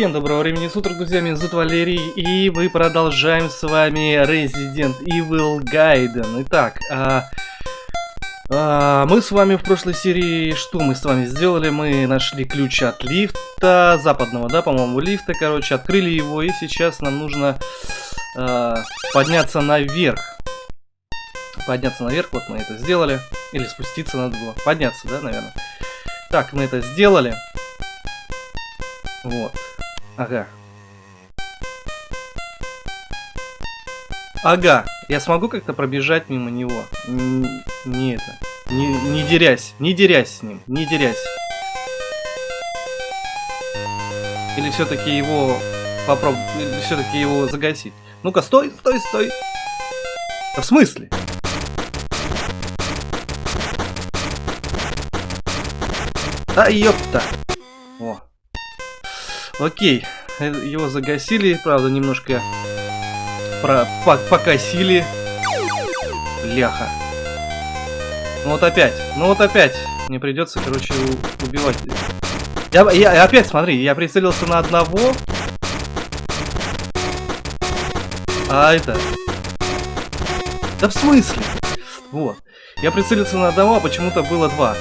Всем доброго времени суток, друзья, меня зовут Валерий, и мы продолжаем с вами Resident Evil Gaiden. Итак, а, а, мы с вами в прошлой серии, что мы с вами сделали? Мы нашли ключ от лифта, западного, да, по-моему, лифта, короче, открыли его, и сейчас нам нужно а, подняться наверх. Подняться наверх, вот мы это сделали. Или спуститься надо было. Подняться, да, наверное. Так, мы это сделали. Вот. Ага. Ага. Я смогу как-то пробежать мимо него? Н не это. Не, не дерясь. Не дерясь с ним. Не дерясь. Или все-таки его попробовать... Все-таки его загасить. Ну-ка, стой, стой, стой. Да в смысле? А, ёпта. О. Окей. Его загасили, правда, немножко про по покосили. Бляха. Ну вот опять. Ну вот опять. Мне придется, короче, убивать. Я, я опять, смотри, я прицелился на одного. А это... Да в смысле? Вот. Я прицелился на одного, а почему-то было два.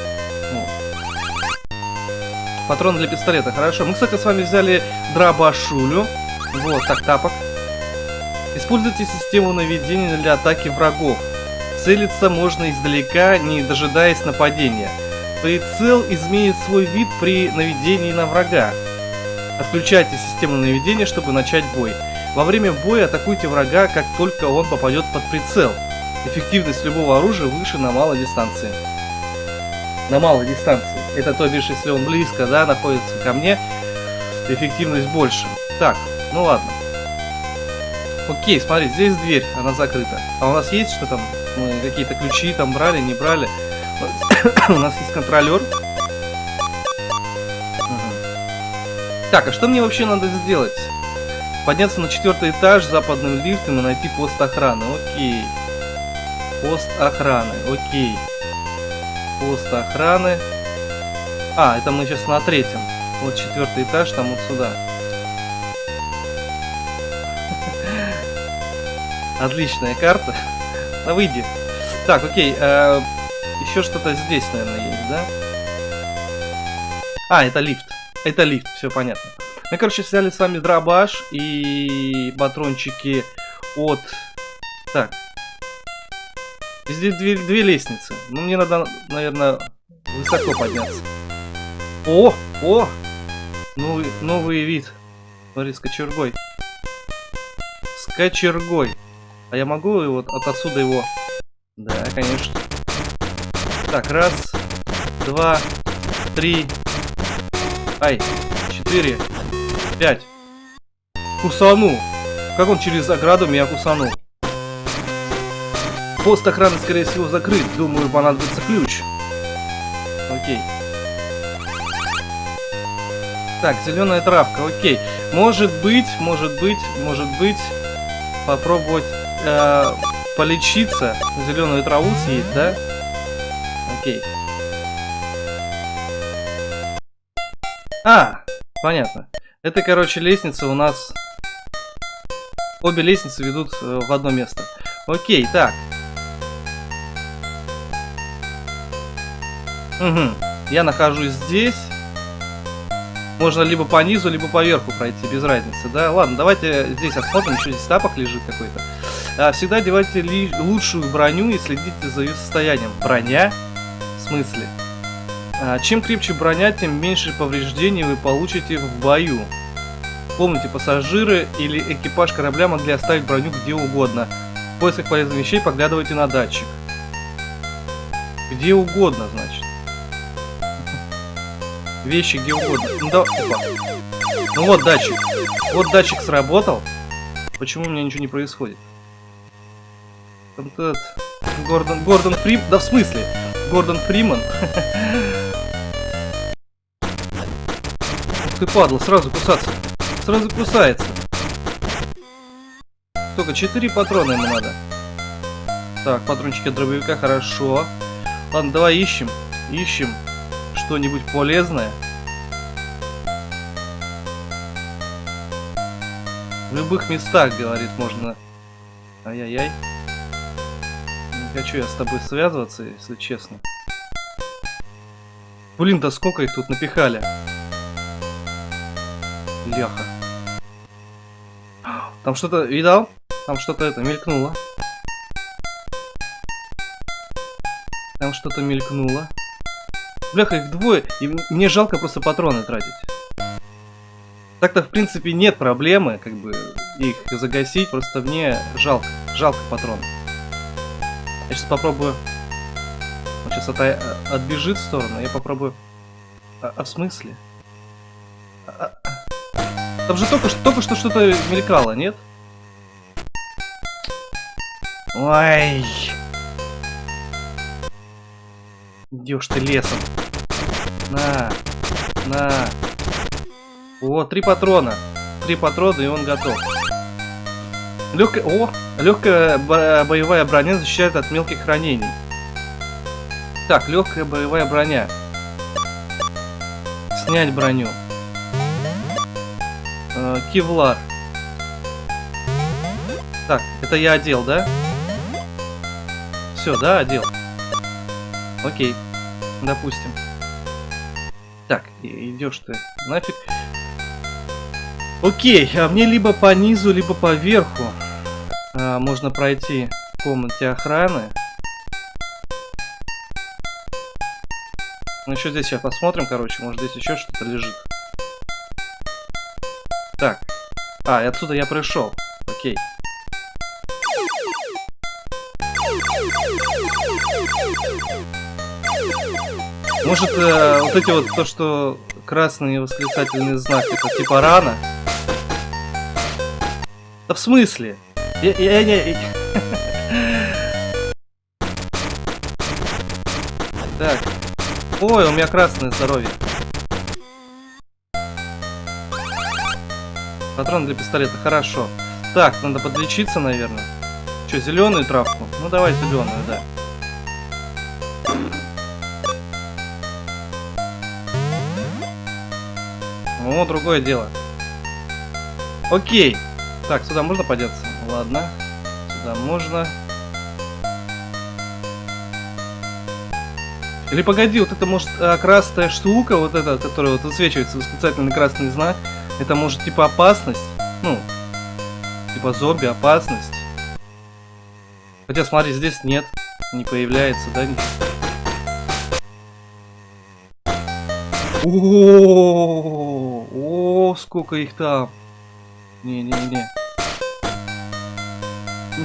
Патрон для пистолета, хорошо. Мы, кстати, с вами взяли дробашулю. Вот, так, тапок. Используйте систему наведения для атаки врагов. Целиться можно издалека, не дожидаясь нападения. Прицел изменит свой вид при наведении на врага. Отключайте систему наведения, чтобы начать бой. Во время боя атакуйте врага, как только он попадет под прицел. Эффективность любого оружия выше на малой дистанции. На малой дистанции. Это то бишь, если он близко, да, находится ко мне, эффективность больше. Так, ну ладно. Окей, смотри, здесь дверь, она закрыта. А у нас есть что там? Мы какие-то ключи там брали, не брали? у нас есть контролер. Так, а что мне вообще надо сделать? Подняться на четвертый этаж западным лифтом и найти пост охраны. Окей. Пост охраны. Окей. Пост охраны. А, это мы сейчас на третьем. Вот четвертый этаж, там вот сюда. Отличная карта. Да выйди. Так, окей. Э, еще что-то здесь, наверное, есть, да? А, это лифт. Это лифт, все понятно. Мы, короче, взяли с вами дробаш и патрончики от... Так. Здесь две, две лестницы. Ну, мне надо, наверное, высоко подняться. О, о! Новый, новый вид. Смотри, с кочергой. С кочергой. А я могу его от отсюда его... Да, конечно. Так, раз, два, три, ай, четыре, пять. Кусану. Как он через ограду меня кусанул? Пост охраны, скорее всего, закрыт. Думаю, понадобится ключ. Окей. Так, зеленая травка, окей. Может быть, может быть, может быть, попробовать э, полечиться. Зеленую траву съесть, да? Окей. А, понятно. Это, короче, лестница у нас... Обе лестницы ведут э, в одно место. Окей, так. Угу. Я нахожусь здесь. Можно либо по низу, либо по верху пройти, без разницы, да? Ладно, давайте здесь осмотрим, еще здесь тапок лежит какой-то. А, всегда одевайте ли лучшую броню и следите за ее состоянием. Броня? В смысле? А, чем крепче броня, тем меньше повреждений вы получите в бою. Помните, пассажиры или экипаж корабля могли оставить броню где угодно. В поисках полезных вещей поглядывайте на датчик. Где угодно, значит вещи где угодно. Ну, да... Опа. ну вот датчик. Вот датчик сработал. Почему у меня ничего не происходит? Там этот... Гордон... Гордон Фрим... Да в смысле? Гордон Фриман. Ты, падла, сразу кусаться. Сразу кусается. Только 4 патрона ему надо. Так, патрончики дробовика, хорошо. Ладно, давай ищем. Ищем что-нибудь полезное. В любых местах, говорит, можно... Ай-яй-яй. Не хочу я с тобой связываться, если честно. Блин, да сколько их тут напихали. Ляха. Там что-то, видал? Там что-то это мелькнуло. Там что-то мелькнуло. Бляха, их двое, и мне жалко просто патроны тратить. Так-то, в принципе, нет проблемы, как бы, их загасить, просто мне жалко, жалко патронов. Я сейчас попробую... Он сейчас от... отбежит в сторону, я попробую... А, а в смысле? А, а... Там же только, только что что-то мелькало, нет? Ой. Идешь ты лесом. На. На. Вот, три патрона. Три патрона, и он готов. Легкая... О! Легкая боевая броня защищает от мелких ранений. Так, легкая боевая броня. Снять броню. Э, кевлар. Так, это я одел, да? Все, да, одел. Окей. Допустим. Так, идешь ты нафиг. Окей, а мне либо по низу, либо по верху а, можно пройти в комнате охраны. Ну еще здесь сейчас посмотрим, короче, может здесь еще что-то лежит. Так. А, и отсюда я пришел. Окей. Может, э, вот эти вот, то, что красный восклицательный знак, это типа рана? Да в смысле? Я, я, я, Так. Ой, у меня красное здоровье. Патрон для пистолета, хорошо. Так, надо подлечиться, наверное. Что, зеленую травку? Ну давай зеленую, да. О, другое дело. Окей. Так, сюда можно подеться? Ладно. Сюда можно. Или погоди, вот это может а, красная штука, вот эта, которая вот высвечивается восклицательный красный знак, это может типа опасность, ну, типа зомби опасность. Хотя смотри, здесь нет, не появляется, да? О, о, сколько их там. Не-не-не.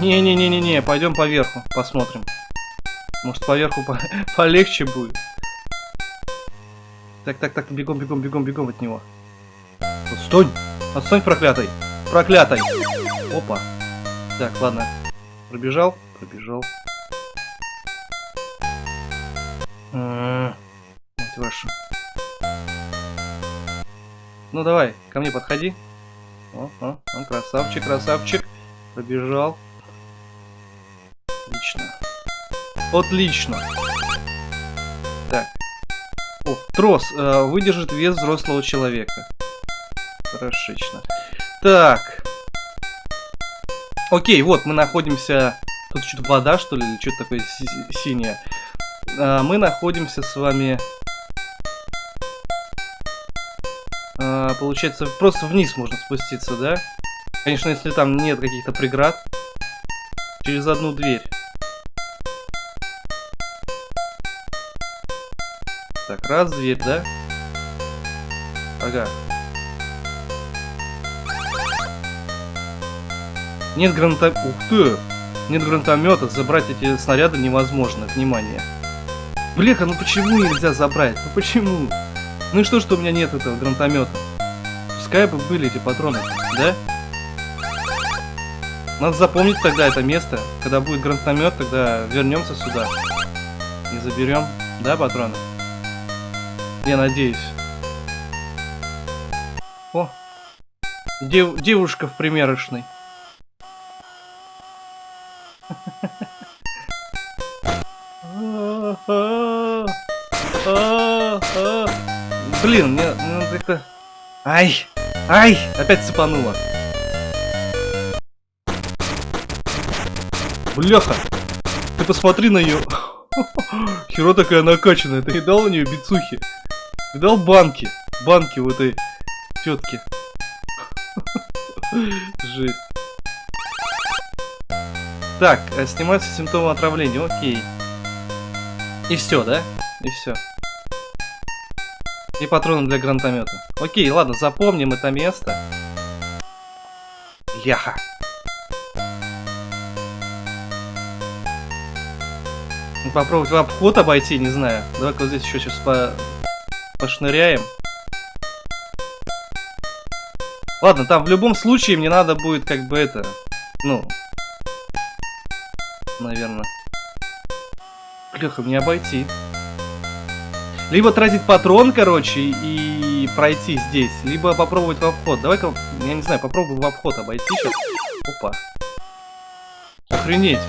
Не-не-не-не-не, пойдем поверху, посмотрим. Может поверху по полегче будет. Так, так, так, бегом, бегом, бегом, бегом от него. Отстань! Отстань, проклятый! Проклятой! Опа. Так, ладно. Пробежал? Пробежал. Мать вашу. Ну давай, ко мне подходи. О, о, он красавчик, красавчик. Пробежал. Отлично. Отлично. Так. О, трос. Э, выдержит вес взрослого человека. Хорошечно. Так. Окей, вот мы находимся... Тут что-то вода, что ли, или что-то такое синее. А, мы находимся с вами... Получается, просто вниз можно спуститься, да? Конечно, если там нет каких-то преград. Через одну дверь. Так, раз, дверь, да? Ага. Нет гранатомета. Ух ты! Нет гранатомета, забрать эти снаряды невозможно. Внимание. Бляха, ну почему нельзя забрать? Ну почему? Ну и что, что у меня нет этого гранатомета? Пускай бы были эти патроны, да? Надо запомнить тогда это место. Когда будет гранатомет, тогда вернемся сюда. И заберем, да, патроны? Я надеюсь. О! Дев девушка в примерочной. Блин, мне, мне как-то... Ай! Ай! Опять цепануло. Бляха! Ты посмотри на ее. Херо такая накачанная. Ты видал у нее бицухи? Видал банки? Банки в этой тетке. Жесть. Так, э, снимаются симптомы отравления, окей. И все, да? И все. И патроны для гранатомета. Окей, ладно, запомним это место. Ляха. Попробовать в обход обойти, не знаю. Давай-ка вот здесь еще сейчас по... пошныряем. Ладно, там в любом случае мне надо будет как бы это... Ну... Наверное. Леха, мне обойти. Либо тратить патрон, короче, и пройти здесь, либо попробовать в обход. Давай-ка, я не знаю, попробую в обход обойти сейчас. Опа. Охренеть.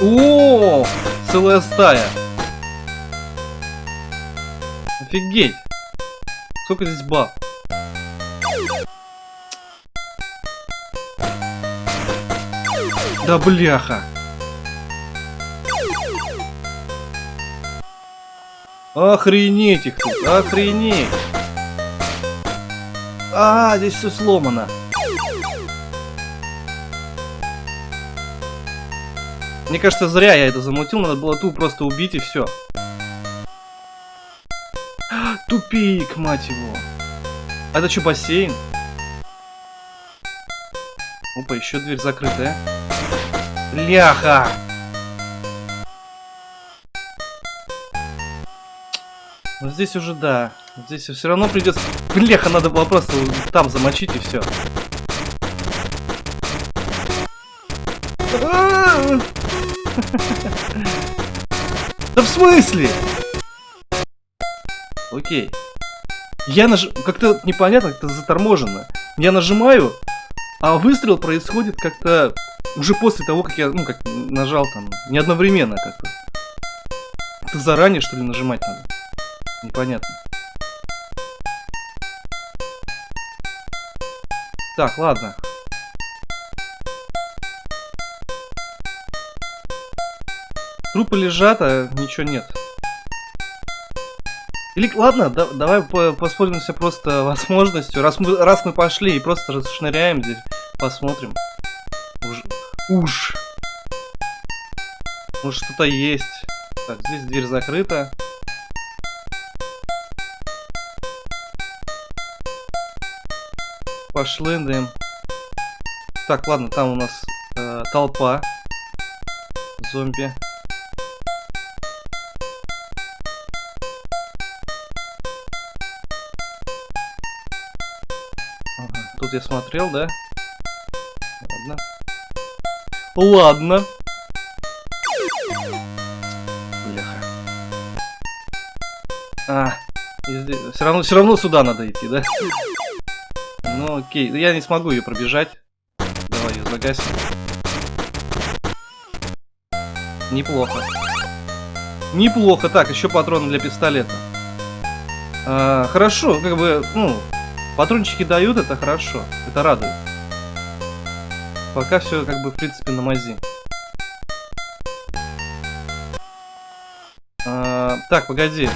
О, целая стая. Офигеть. Сколько здесь баб? Да бляха. Охренеть их тут, охренеть. А, здесь все сломано. Мне кажется, зря я это замутил, надо было ту просто убить и все. Тупик, мать его. А это что, бассейн? Опа, еще дверь закрытая. Ляха! Ну здесь уже да. Здесь все равно придется... Бляха, надо было просто там замочить и все. Да в смысле? Окей. Я наж... Как-то непонятно, как-то заторможенно. Я нажимаю, а выстрел происходит как-то уже после того, как я, ну, как нажал там. Не одновременно как-то. Это заранее, что ли, нажимать надо? Непонятно. Так, ладно. Трупы лежат, а ничего нет. Или, ладно, да, давай по воспользуемся просто возможностью. Раз мы, раз мы пошли и просто расшныряем здесь, посмотрим. Уж. Уж. Может что-то есть. Так, здесь дверь закрыта. Пошли, дым. Так, ладно, там у нас э, толпа. Зомби. Тут я смотрел, да? Ладно. Ладно. Бляха. А, все равно, все равно сюда надо идти, да? Ну окей, я не смогу ее пробежать. Давай ее загасим. Неплохо. Неплохо. Так, еще патроны для пистолета. А, хорошо, как бы, ну, Патрончики дают, это хорошо. Это радует. Пока все как бы в принципе на мази. А, так, погоди.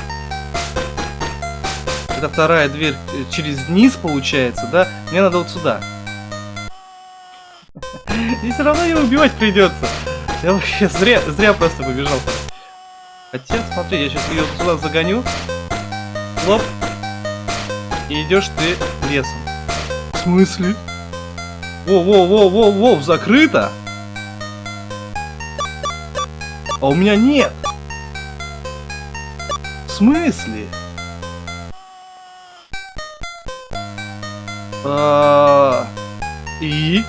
Это вторая дверь э, через низ получается, да? Мне надо вот сюда. И все равно ее убивать придется. Я вообще зря, зря просто побежал. Хотя, смотри, я сейчас ее сюда загоню. Лоп. И идешь ты лесом. В смысле? Воу-воу-воу-воу-воу, закрыто? А у меня нет. В смысле? А и?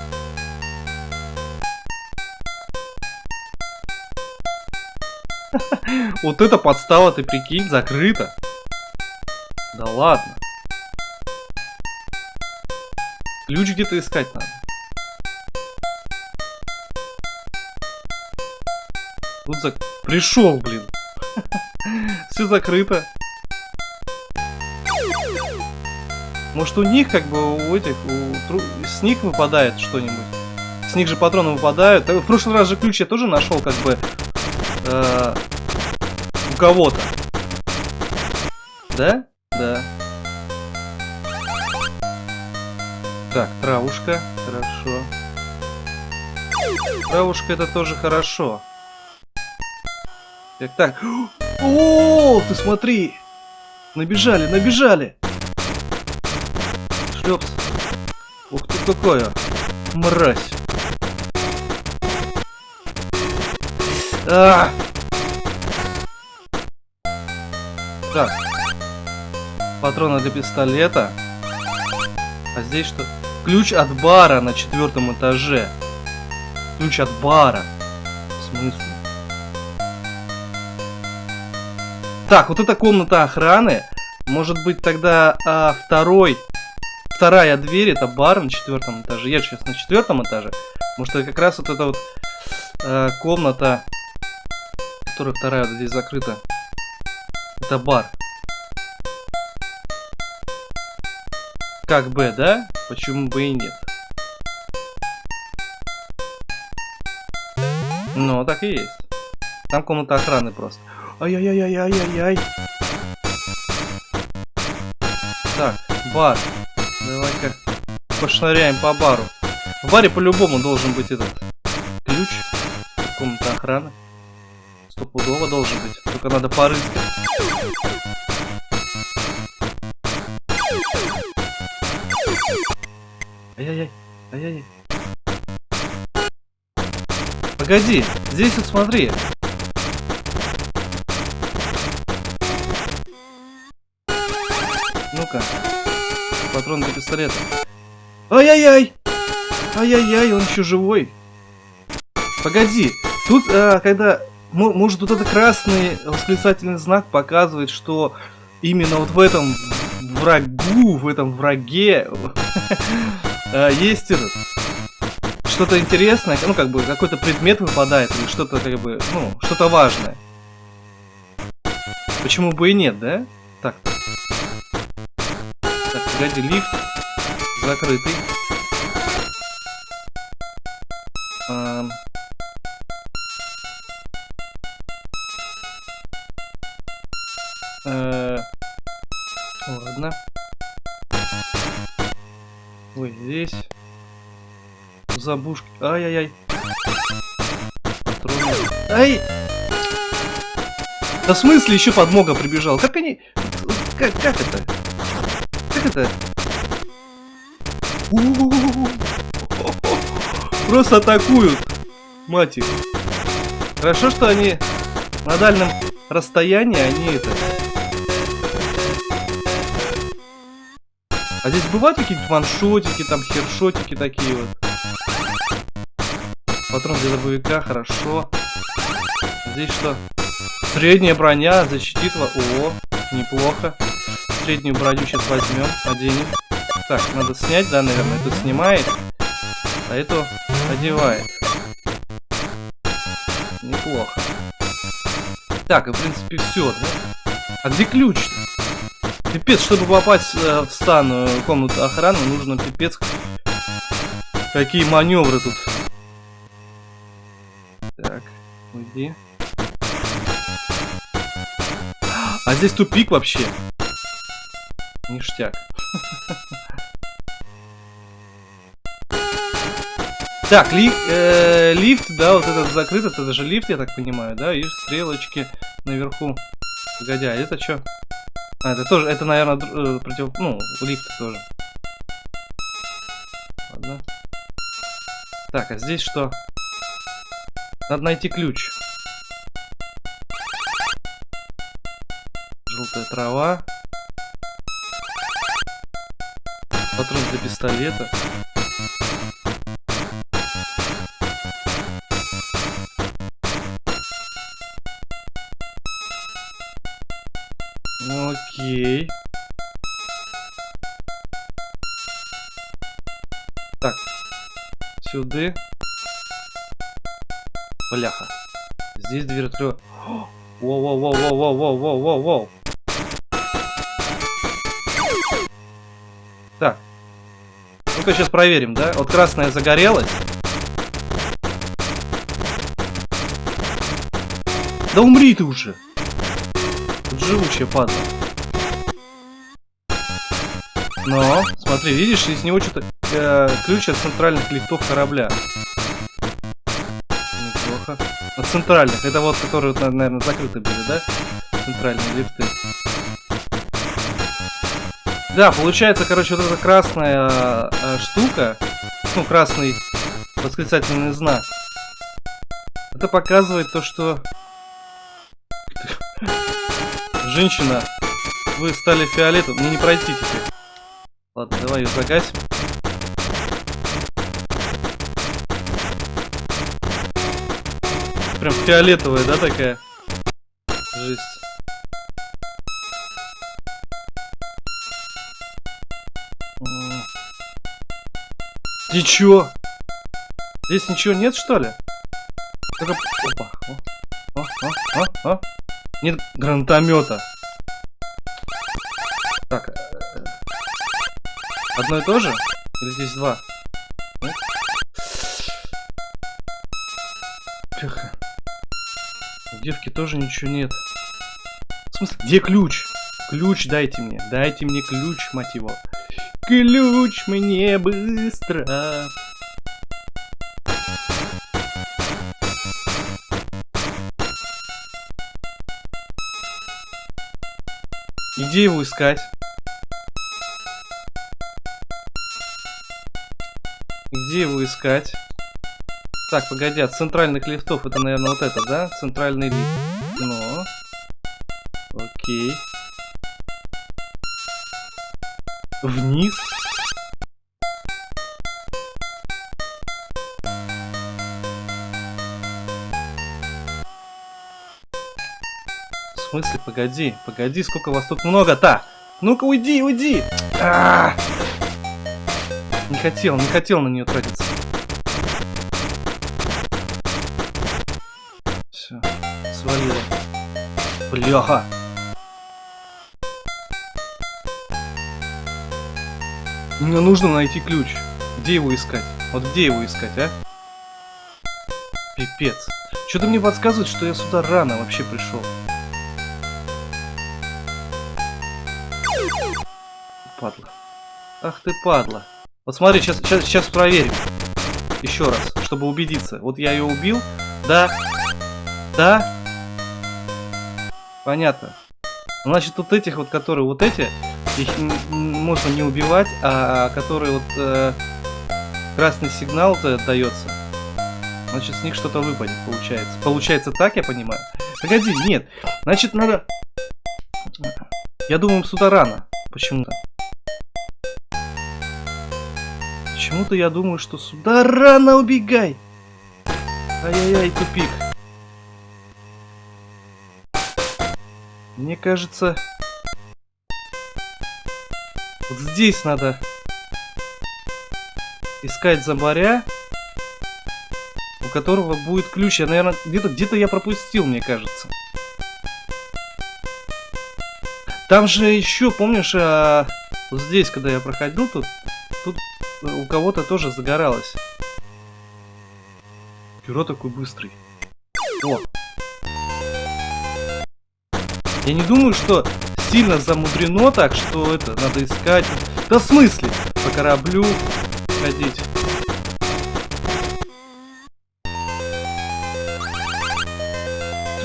Вот это подстава, ты прикинь, закрыто. Да ладно. Ключ где-то искать надо. Тут зак... Пришел, блин. Все закрыто. Может у них как бы у этих, у... с них выпадает что-нибудь? с них же патроны выпадают. В прошлый раз же ключ я тоже нашел, как бы, э, у кого-то. Да? Да. Так, травушка. Хорошо. Травушка это тоже хорошо. Так, так. О, ты смотри! Набежали, набежали! Шлепс. Ух ты какая! Мразь! А! Так. Патроны для пистолета. А здесь что? Ключ от бара на четвертом этаже. Ключ от бара. В смысле? Так, вот эта комната охраны. Может быть тогда а, второй... Вторая дверь, это бар на четвертом этаже. Я сейчас на четвертом этаже. Может это как раз вот эта вот э, комната, которая вторая вот здесь закрыта. Это бар. Как бы, да? Почему бы и нет? Ну, так и есть. Там комната охраны просто. Ай-яй-яй-яй-яй-яй. Так, бар. Давай-ка пошныряем по бару. В баре по-любому должен быть этот ключ. Комната охраны. Стопудово должен быть. Только надо порыскать. Ай-яй-яй. Ай-яй-яй. Погоди, здесь вот смотри. Ну-ка. Патрон для пистолета. Ай-яй-яй! Ай-яй-яй, он еще живой. Погоди, тут, а, когда... Может, вот этот красный восклицательный знак показывает, что именно вот в этом врагу, в этом враге а, есть что-то интересное, ну как бы какой-то предмет выпадает или что-то как бы, ну, что-то важное. Почему бы и нет, да? Так. Погоди, лифт закрытый. Эм... Э... Здесь. Забушки. Ай-яй-яй. Ай! Да в смысле еще подмога прибежал? Как они... Как, как это? Это? Просто атакуют. Мать их. Хорошо, что они на дальнем расстоянии, они это... А здесь бывают какие-нибудь ваншотики, там хершотики такие вот. Патрон для дробовика, хорошо. Здесь что? Средняя броня защитит вас. О, неплохо. Среднюю броню сейчас возьмем, оденем. Так, надо снять, да, наверное. Эту снимает, а эту одевает. Неплохо. Так, в принципе все, да? А где ключ -то? Пипец, чтобы попасть э, в стану комнату охраны, нужно пипец. Какие маневры тут Уйди. А здесь тупик вообще. Ништяк. Так, ли, э, лифт, да, вот этот закрыт, это даже лифт, я так понимаю, да, и стрелочки наверху. Погоди, а это что? А, это тоже, это, наверное, э, против, ну, лифт тоже. Ладно. Так, а здесь что? Надо найти ключ. Желтая трава. Патрон для пистолета. Окей. Так. Сюда. Бляха. Здесь дверь открыла. Воу-воу-воу-воу-воу-воу-воу-воу. Давайте-ка сейчас проверим, да? Вот красная загорелась. Да умри ты уже. Тут живучая падла. Но, смотри, видишь, из него что-то... Э, ключ от центральных лифтов корабля. Неплохо. От центральных. Это вот, которые, наверное, закрыты были, да? Центральные лифты. Да, получается, короче, вот эта красная э, штука, ну, красный восклицательный знак, это показывает то, что... Женщина, вы стали фиолетовым, мне не пройти теперь. Ладно, давай ее загасим. Прям фиолетовая, да, такая? Жесть. Ты чё? Здесь ничего нет, что ли? Только... Опа. О, о, о, о. Нет гранатомета. Так. Э, э, одно и то же? Или здесь два? Тихо. У девки тоже ничего нет. В смысле, где ключ? Ключ дайте мне. Дайте мне ключ, мать его. Ключ мне быстро. Где его искать? Где его искать? Так, погоди, от центральных лифтов это, наверное, вот это, да? Центральный лифт. Ну. Окей. Вниз. смысле? Погоди, погоди, сколько вас тут много-то? Ну-ка, уйди, уйди! А -а -а! Не хотел, не хотел на нее тратиться. Все, свалила. Бляха! Мне нужно найти ключ. Где его искать? Вот где его искать, а? Пипец. Что-то мне подсказывает, что я сюда рано вообще пришел. падла. Ах ты падла. Вот смотри, сейчас, сейчас, сейчас проверим. Еще раз, чтобы убедиться. Вот я ее убил. Да. Да. Понятно. Значит, вот этих вот, которые вот эти, их можно не убивать, а которые вот э, красный сигнал-то дается. Значит, с них что-то выпадет, получается. Получается так, я понимаю? Погоди, нет. Значит, надо... Я думаю, сюда рано. Почему-то. Почему-то я думаю, что сюда рано убегай. Ай-яй-яй, тупик. Мне кажется... Вот здесь надо искать зомбаря, у которого будет ключ. Я, наверное, где-то где, -то, я пропустил, мне кажется. Там же еще, помнишь, а, вот здесь, когда я проходил, тут, тут у кого-то тоже загоралось. Перо такой быстрый. О! Я не думаю, что сильно замудрено так, что это надо искать. Да в смысле? По кораблю ходить.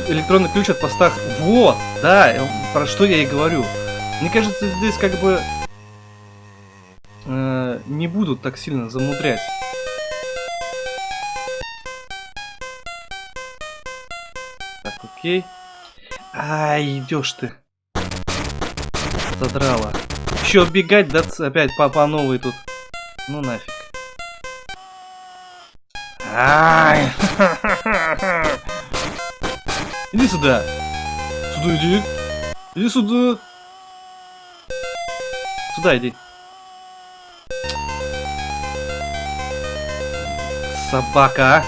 Электронный ключ от поста. Вот! Да, про что я и говорю. Мне кажется, здесь как бы э, не будут так сильно замудрять. Так, окей. Ай, идешь ты. Задрала. Еще бегать, да, опять по, по новой тут. Ну нафиг. Ай! Иди сюда. Сюда иди. Иди сюда. Сюда иди. собака.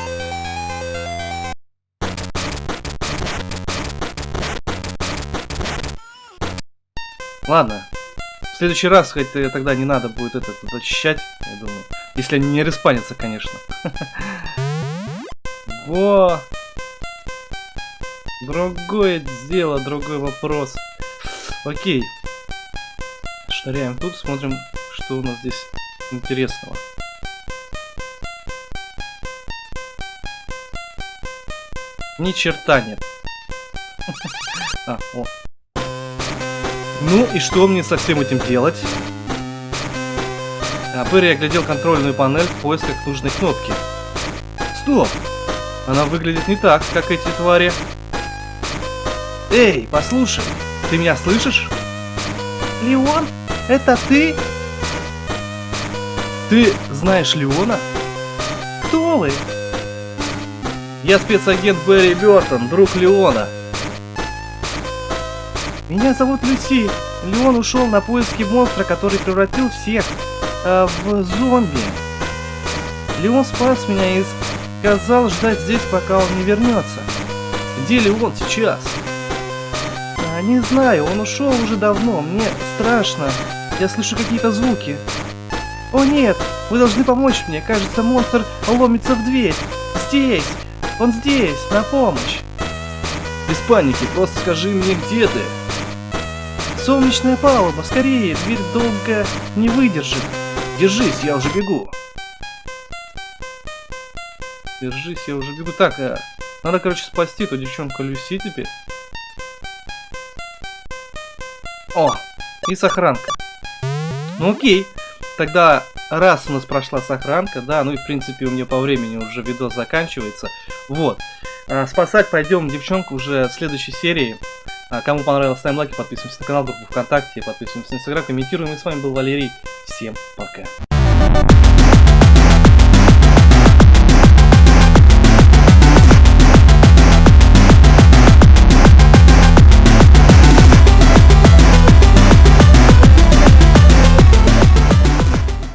Ладно. В следующий раз хоть тогда не надо будет это зачищать, я думаю. Если они не респанятся, конечно. Во! Другое дело, другой вопрос. Окей. Шныряем тут, смотрим, что у нас здесь интересного. Ни черта нет. А, о. Ну и что мне со всем этим делать? Перри оглядел контрольную панель в поисках нужной кнопки. Стоп! Она выглядит не так, как эти твари. Эй, послушай, ты меня слышишь? Леон, это ты? Ты знаешь Леона? Кто вы? Я спецагент Берри Бертон, друг Леона. Меня зовут Люси. Леон ушел на поиски монстра, который превратил всех э, в зомби. Леон спас меня и сказал ждать здесь, пока он не вернется. Где Леон сейчас? А, не знаю, он ушел уже давно. Мне страшно. Я слышу какие-то звуки. О нет, вы должны помочь мне. Кажется, монстр ломится в дверь. Здесь. Он здесь, на помощь. Без паники, просто скажи мне, где ты. Солнечная палуба, скорее, дверь долго не выдержит. Держись, я уже бегу. Держись, я уже бегу. Так, а, надо, короче, спасти эту девчонку Люси теперь. О, и сохранка. Ну окей, тогда раз у нас прошла сохранка, да, ну и в принципе у меня по времени уже видос заканчивается. Вот. А, спасать пойдем девчонку уже в следующей серии. А, кому понравилось, ставим лайки, подписываемся на канал, группу ВКонтакте, подписываемся на Инстаграм, комментируем. И с вами был Валерий. Всем пока.